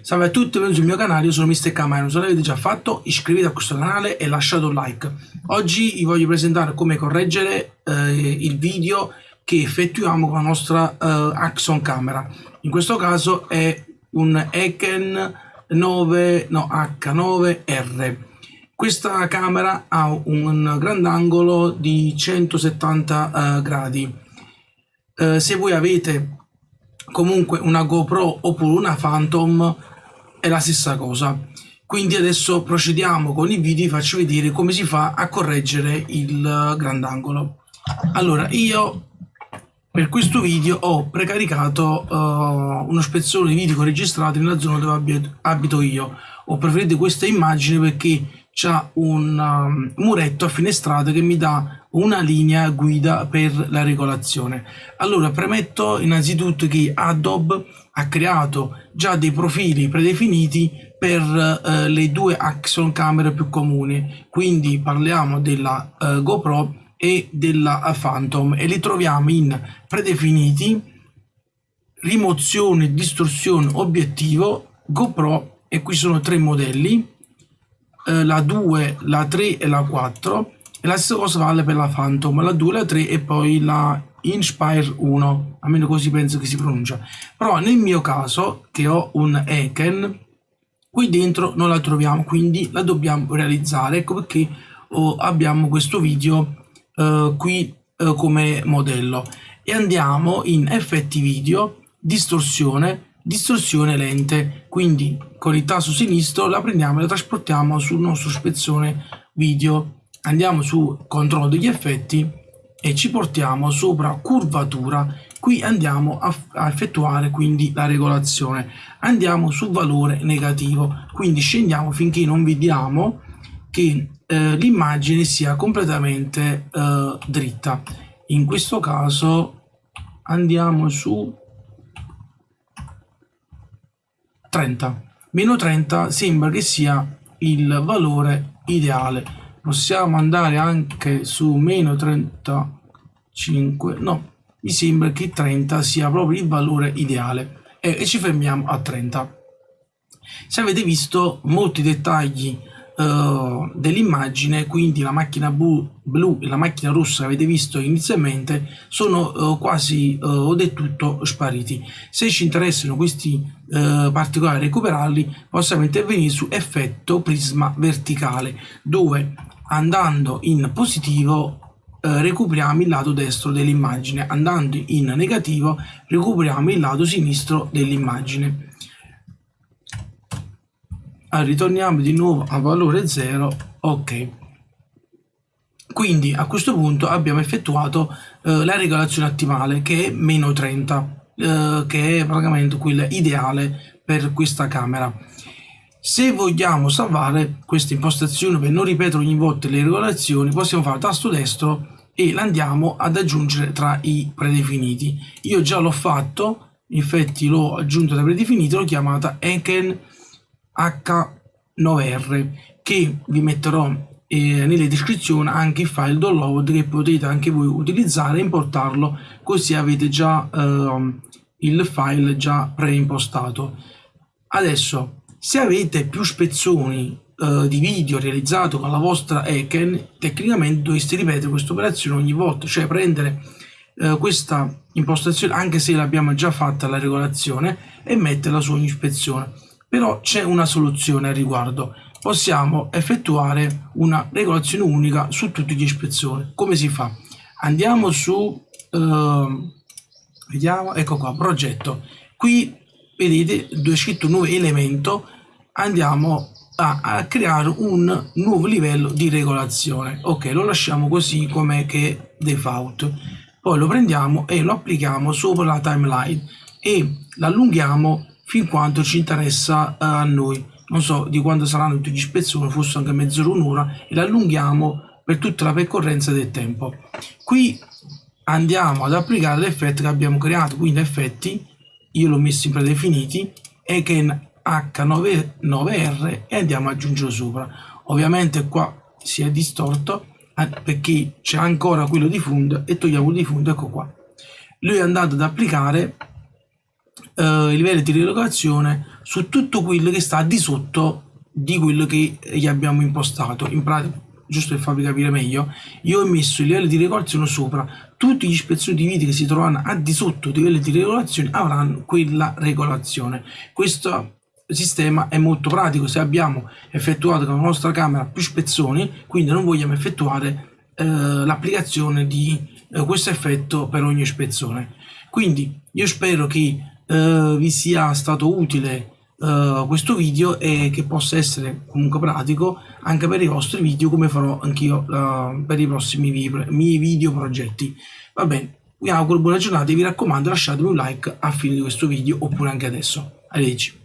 Salve a tutti, benvenuti sul mio canale, io sono Mr. Camaro, se l'avete già fatto iscrivetevi a questo canale e lasciate un like. Oggi vi voglio presentare come correggere eh, il video che effettuiamo con la nostra eh, Axon camera. In questo caso è un Eken 9, no, H9R. Questa camera ha un grandangolo di 170 eh, gradi. Eh, se voi avete comunque una GoPro oppure una Phantom è la stessa cosa. Quindi adesso procediamo con i video e faccio vedere come si fa a correggere il grandangolo. Allora, io per questo video ho precaricato uh, uno spezzone di video registrati nella zona dove abito io. Ho preferito questa immagine perché c'è un um, muretto a finestrate che mi dà una linea guida per la regolazione. Allora, premetto innanzitutto che Adobe ha creato già dei profili predefiniti per eh, le due action camere più comuni, quindi parliamo della eh, GoPro e della Phantom e li troviamo in predefiniti, rimozione, distorsione, obiettivo, GoPro e qui sono tre modelli eh, la 2, la 3 e la 4 e la stessa cosa vale per la Phantom, la 2, la 3 e poi la Inspire 1, almeno così penso che si pronuncia. Però nel mio caso, che ho un Eken, qui dentro non la troviamo, quindi la dobbiamo realizzare. Ecco perché oh, abbiamo questo video eh, qui eh, come modello. E andiamo in effetti video, distorsione, distorsione lente. Quindi con il tasto sinistro la prendiamo e la trasportiamo sul nostro spezzone video. Andiamo su controllo degli effetti e ci portiamo sopra curvatura. Qui andiamo a, a effettuare quindi la regolazione. Andiamo su valore negativo. Quindi scendiamo finché non vediamo che eh, l'immagine sia completamente eh, dritta. In questo caso andiamo su 30 meno 30 sembra che sia il valore ideale. Possiamo andare anche su meno 35 no mi sembra che 30 sia proprio il valore ideale. E, e ci fermiamo a 30 se avete visto molti dettagli uh, dell'immagine, quindi la macchina blu, blu, e la macchina rossa che avete visto inizialmente sono uh, quasi uh, del tutto spariti. Se ci interessano questi particolari recuperarli possiamo intervenire su effetto prisma verticale dove andando in positivo recuperiamo il lato destro dell'immagine andando in negativo recuperiamo il lato sinistro dell'immagine ritorniamo di nuovo a valore 0 ok. Quindi a questo punto abbiamo effettuato eh, la regolazione ottimale che è meno 30 eh, che è praticamente quella ideale per questa camera. Se vogliamo salvare questa impostazione per non ripetere ogni volta le regolazioni possiamo fare tasto destro e l'andiamo ad aggiungere tra i predefiniti. Io già l'ho fatto infatti l'ho aggiunto tra i predefiniti l'ho chiamata Eken H9R che vi metterò eh, nelle descrizioni anche il file download che potete anche voi utilizzare e importarlo così avete già eh, il file già preimpostato. Adesso se avete più spezzoni eh, di video realizzato con la vostra Eken tecnicamente dovreste ripetere questa operazione ogni volta cioè prendere eh, questa impostazione anche se l'abbiamo già fatta la regolazione e metterla su ogni ispezione però c'è una soluzione al riguardo. Possiamo effettuare una regolazione unica su tutti gli ispezioni. Come si fa? Andiamo su, eh, vediamo, ecco qua, progetto. Qui vedete dove è scritto nuovo elemento, andiamo a, a, creare un nuovo livello di regolazione. Ok, lo lasciamo così come che default. Poi lo prendiamo e lo applichiamo sopra la timeline e l'allunghiamo fin quanto ci interessa uh, a noi. Non so di quando saranno tutti gli spezzoni, forse anche mezz'ora, un'ora, e l'allunghiamo per tutta la percorrenza del tempo. Qui andiamo ad applicare l'effetto che abbiamo creato, quindi effetti, io l'ho messo in predefiniti, Eken H99R e andiamo ad aggiungere sopra. Ovviamente qua si è distorto eh, perché c'è ancora quello di fondo e togliamo il di fondo, ecco qua. Lui è andato ad applicare eh, i livelli di rilevazione su tutto quello che sta di sotto di quello che gli abbiamo impostato. In pratica, giusto per farvi capire meglio, io ho messo i livelli di regolazione sopra, tutti gli ispezioni di video che si trovano a di sotto dei livelli di regolazione avranno quella regolazione. Questo sistema è molto pratico se abbiamo effettuato con la nostra camera più ispezioni, quindi non vogliamo effettuare eh, l'applicazione di eh, questo effetto per ogni ispezione. Quindi io spero che eh, vi sia stato utile uh, questo video e che possa essere comunque pratico anche per i vostri video come farò anch'io uh, per i prossimi miei video progetti. Va bene vi auguro buona giornata e vi raccomando lasciatemi un like a fine di questo video oppure anche adesso. Arrivederci